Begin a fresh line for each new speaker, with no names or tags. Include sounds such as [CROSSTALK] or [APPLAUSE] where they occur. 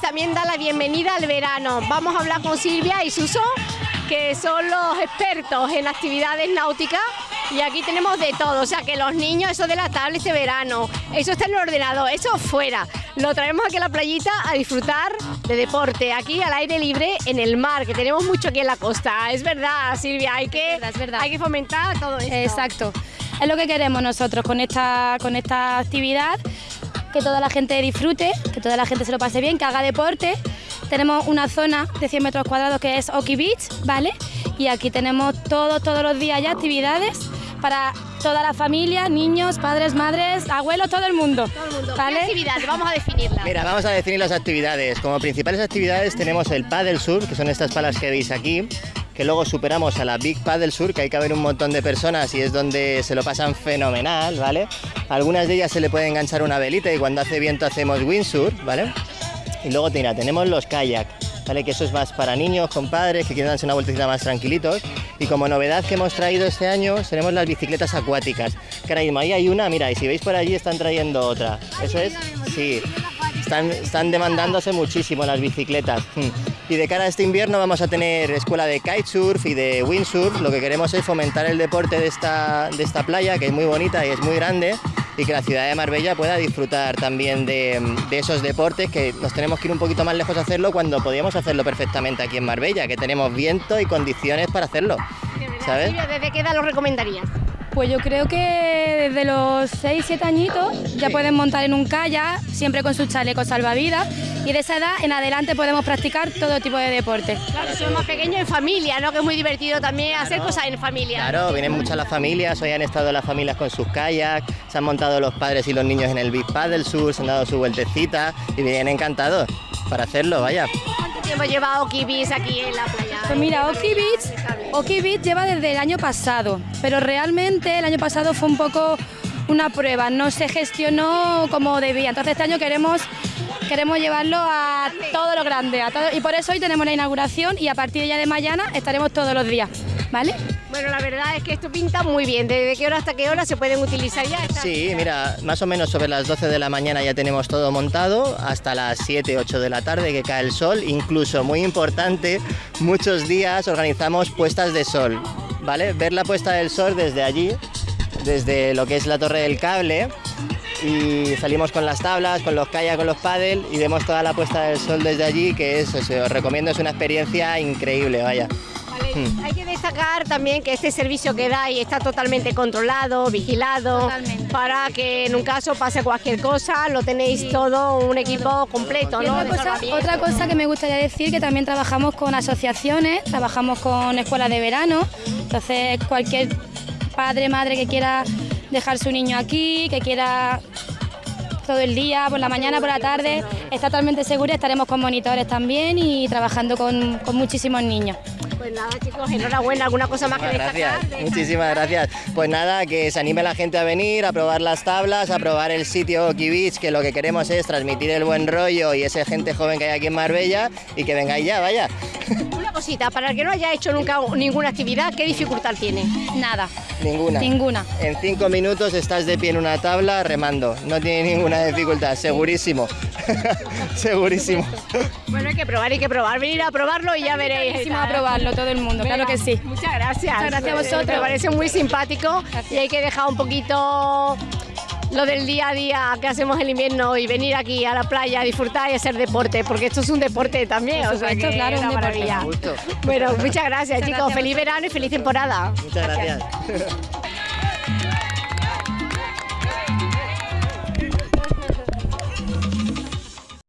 también da la bienvenida al verano. Vamos a hablar con Silvia y Suso, que son los expertos en actividades náuticas. Y aquí tenemos de todo, o sea que los niños, eso de la tablet de verano, eso está en el ordenador, eso fuera. Lo traemos aquí a la playita a disfrutar de deporte, aquí al aire libre en el mar, que tenemos mucho aquí en la costa. Es verdad, Silvia, hay que, Hay que fomentar todo esto.
Exacto. Es lo que queremos nosotros con esta, con esta actividad, que toda la gente disfrute, que toda la gente se lo pase bien, que haga deporte. Tenemos una zona de 100 metros cuadrados que es Oki Beach, ¿vale? Y aquí tenemos todos, todos los días ya actividades para toda la familia, niños, padres, madres, abuelos, todo el mundo.
Todo el mundo. ¿Qué actividades? Vamos a definirlas.
Mira, vamos a definir las actividades. Como principales actividades tenemos el Paddle Sur, que son estas palas que veis aquí que luego superamos a la Big Paddle Sur, que hay que haber un montón de personas y es donde se lo pasan fenomenal, ¿vale? algunas de ellas se le puede enganchar una velita y cuando hace viento hacemos windsurf, ¿vale? Y luego, mira, tenemos los kayak, ¿vale? Que eso es más para niños, con padres, que quieren darse una vueltecita más tranquilitos. Y como novedad que hemos traído este año, tenemos las bicicletas acuáticas. Que ahora mismo ahí hay una, mira, y si veis por allí están trayendo otra. Eso es, sí. Están, están demandándose muchísimo las bicicletas. Y de cara a este invierno vamos a tener escuela de kitesurf y de windsurf. Lo que queremos es fomentar el deporte de esta, de esta playa, que es muy bonita y es muy grande y que la ciudad de Marbella pueda disfrutar también de, esos deportes que nos tenemos que ir un poquito más lejos a hacerlo cuando podíamos hacerlo perfectamente aquí en Marbella, que tenemos viento y condiciones para hacerlo. ¿Sabes?
¿Desde qué edad lo recomendarías?
Pues yo creo que desde los 6, 7 añitos ya pueden montar en un kayak, siempre con su chaleco salvavidas, y de esa edad en adelante podemos practicar todo tipo de deporte.
Claro, somos más pequeños en familia, ¿no? Que es muy divertido también hacer cosas en familia.
Claro, vienen muchas las familias, hoy han estado las familias con sus kayaks, se han montado los padres y los niños en el Big Paddle Sur, se han dado su vueltecita y vienen encantados para hacerlo, vaya.
¿Cuánto tiempo lleva Oki Beach aquí en la playa?
Pues mira, Oki Beach, Oki Beach lleva desde el año pasado, pero realmente el año pasado fue un poco una prueba, no se gestionó como debía. Entonces este año queremos queremos llevarlo a todo lo grande, a todo, y por eso hoy tenemos la inauguración y a partir de ya de mañana estaremos todos los días, ¿vale?
Bueno, la verdad es que esto pinta muy bien. ¿Desde qué hora hasta qué hora se pueden utilizar ya?
Sí, mira, más o menos sobre las 12 de la mañana ya tenemos todo montado, hasta las 7, 8 de la tarde que cae el sol. Incluso, muy importante, muchos días organizamos puestas de sol, ¿vale? Ver la puesta del sol desde allí, desde lo que es la torre del cable y salimos con las tablas, con los kayak, con los paddle y vemos toda la puesta del sol desde allí, que es, os recomiendo, es una experiencia increíble, vaya.
Hmm. Hay que destacar también que este servicio que dais está totalmente controlado, vigilado, para que en un caso pase cualquier cosa, lo tenéis todo un equipo completo. ¿no?
Otra cosa, otra cosa que me gustaría decir que también trabajamos con asociaciones, trabajamos con escuelas de verano, entonces cualquier padre, madre que quiera dejar su niño aquí, que quiera todo el día, por la mañana, por la tarde, está totalmente segura, estaremos con monitores también y trabajando con, muchísimos niños.
Pues nada chicos, enhorabuena, alguna cosa más que
destacar. Gracias, muchísimas gracias. Pues nada, que se anime la gente a venir, a probar las tablas, a probar el sitio Oki Beach, que lo que queremos es transmitir el buen rollo y esa gente joven que hay aquí en Marbella y que vengáis ya, vaya.
Una cosita, para el que no haya hecho nunca ninguna actividad, ¿qué dificultad tiene?
Nada.
Ninguna.
Ninguna.
En cinco minutos estás de pie en una tabla remando. No tiene ninguna dificultad, segurísimo. [LAUGHS] segurísimo.
Bueno, hay que probar, hay que probar. Venir a probarlo y ya veréis.
a probarlo todo el mundo, claro que sí.
Muchas gracias.
Muchas gracias a vosotros.
Me parece muy simpático y hay que dejar un poquito lo del día a día que hacemos el invierno y venir aquí a la playa a disfrutar y hacer deporte, porque esto es un deporte también, o sea,
claro, una
maravilla. Bueno, muchas gracias chicos, feliz verano y feliz temporada.
Muchas gracias. [LAUGHS]